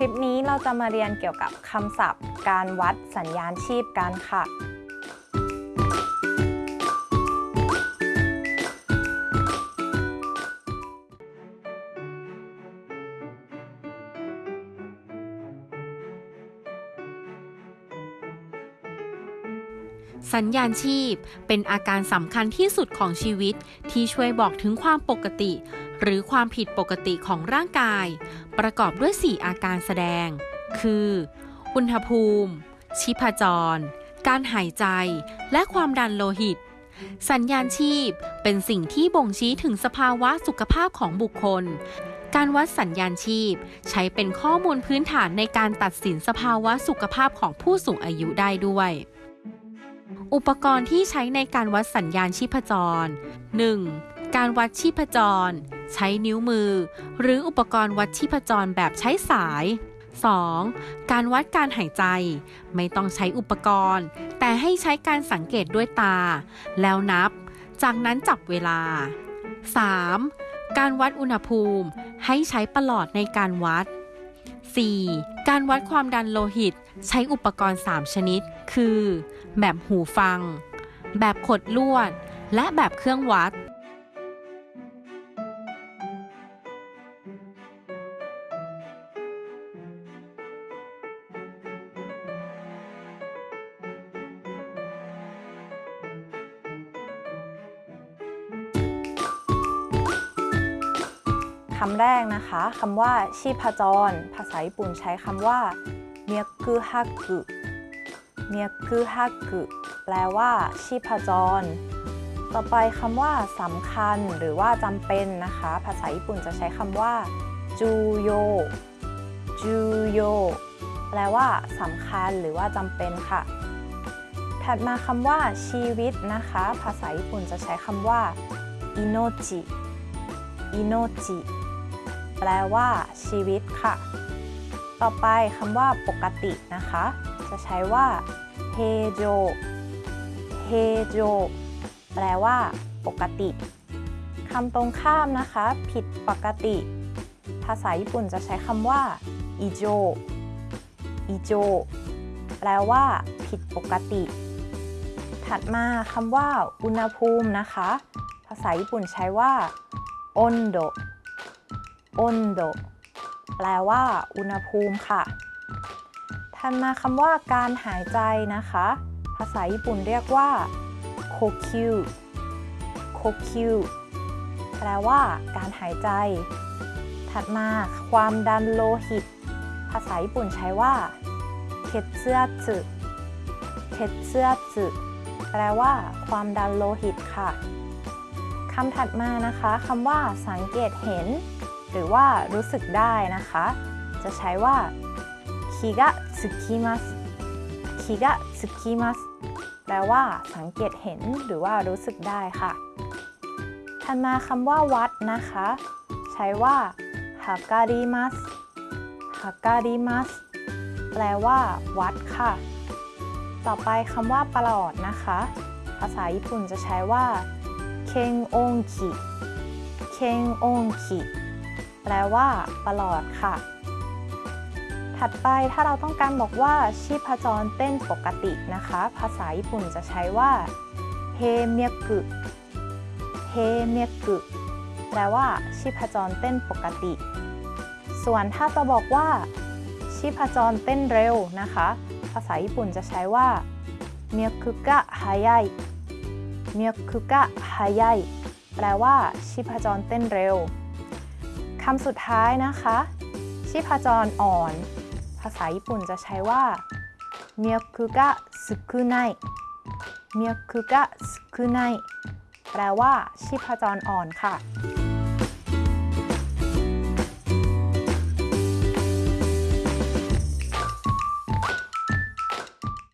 คลิปนี้เราจะมาเรียนเกี่ยวกับคำศัพท์ การวัดสัญญาณชีพกันค่ะ สัญญาณชีพเป็นอาการสำคัญที่สุดของชีวิตที่ช่วยบอกถึงความปกติ หรือความผิดปกติของร่างกาย ประกอบด้วย 4 อาการแสดง คือ อุณหภูมิ ชีพจร การหายใจ และความดันโลหิต สัญญาณชีพเป็นสิ่งที่บ่งชี้ถึงสภาวะสุขภาพของบุคคล การวัดสัญญาณชีพ ใช้เป็นข้อมูลพื้นฐานในการตัดสินสภาวะสุขภาพของผู้สูงอายุได้ด้วย อุปกรณ์ที่ใช้ในการวัดสัญญาณชีพจร 1. การวัดชีพจร ใช้นิ้วมือ หรืออุปกรณ์วัดชีพจรแบบใช้สาย 2. การวัดการหายใจ ไม่ต้องใช้อุปกรณ์ แต่ให้ใช้การสังเกตด้วยตา แล้วนับ จากนั้นจับเวลา 3. การวัดอุณหภูมิ ให้ใช้ประหลอดในการวัด 4. การวัดความดันโลหิต ใช้อุปกรณ์ 3 ชนิด คือ แบบหูฟัง แบบขดลวด และแบบเครื่องวัด คำแรกนะคะคำว่าชีพจร ภาษาญี่ปุ่นใช้คำว่าเมียกุฮักุ เมียกุฮักุแปลว่าชีพจร ต่อไปคำว่าสำคัญหรือว่าจำเป็นนะคะ ภาษาญี่ปุ่นจะใช้คำว่าจูโยจูโยแปลว่าสำคัญหรือว่าจำเป็นค่ะ ถัดมาคำว่าชีวิตนะคะ ภาษาญี่ปุ่นจะใช้คำว่าอิโนจิอิโนจิแปลว่าชีวิตค่ะ ต่อไปคำว่าปกตินะคะ จะใช้ว่าเฮโจเฮโจแปลว่า ปกติคำตรงข้ามนะคะ ผิดปกติ ภาษาญี่ปุ่นจะใช้คำว่าอิโจอิโจแปลว่า ผิดปกติ ถัดมาคำว่า อุณหภูมินะคะ ภาษาญี่ปุ่นใช้ว่าอนโดอนโดแปลว่า อุณหภูมิค่ะ ถัดมาคำว่าการหายใจนะคะ ภาษาญี่ปุ่นเรียกว่าโคคิวโคคิวแปลว่าการหายใจ ถัดมาความดันโลหิต ภาษาญี่ปุ่นใช้ว่าเคเซซึเคเซซึแปลว่า ความดันโลหิตค่ะคำถัดมานะคะคำว่าสังเกตเห็น หรือว่ารู้สึกได้นะคะ จะใช้ว่า คิกะสึกิมัสคิกะสึกิมัสแปลว่าสังเกตเห็นหรือว่ารู้สึกได้ค่ะถัดมาคำว่าวัดนะคะ ใช้ว่าฮาการิมัสฮาการิมัสแปลว่า วัดค่ะ ต่อไปคำว่าประหลอดนะคะ ภาษาญี่ปุ่นจะใช้ว่าเคงองคิเคงองคิแปลว่าประหลอดค่ะ ถัดไปถ้าเราต้องการบอกว่าชีพจรเต้นปกตินะคะ ภาษาญี่ปุ่นจะใช้ว่าเฮเมียกุเฮเมียกุแปลว่าชีพจรเต้นปกติ ส่วนถ้าจะบอกว่า ชีพจรเต้นเร็วนะคะ ภาษาญี่ปุ่นจะใช้ว่าเมียกุกะฮายายเมียคุกะฮายายแปลว่า ชีพจรเต้นเร็วคำสุดท้ายนะคะ ชีพจรอ่อน ภาษาญี่ปุ่นจะใช้ว่าเมียคุกะสุกุไนเมียคุกะสุกุไนแปลว่าชีพจรอ่อนค่ะ